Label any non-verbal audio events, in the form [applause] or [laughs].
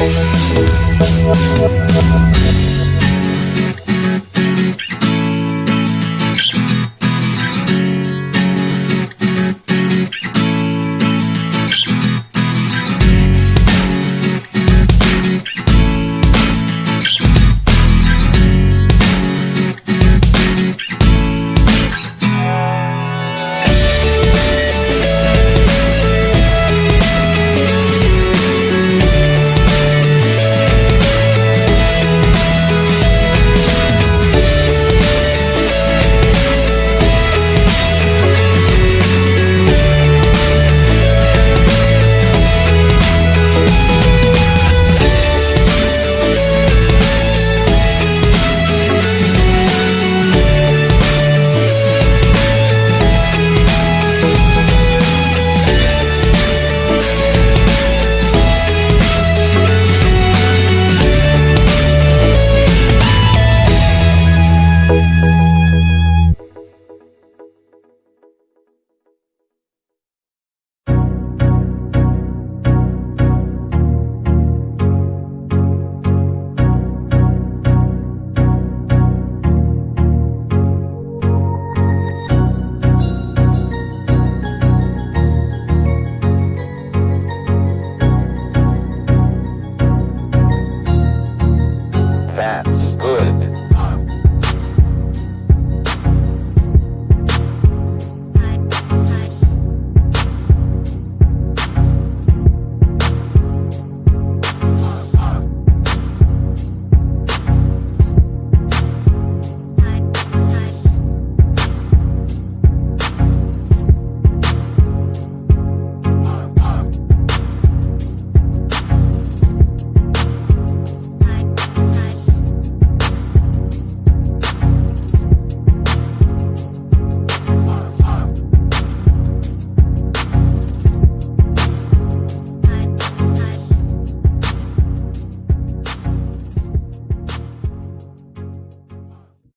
Thank good. [laughs]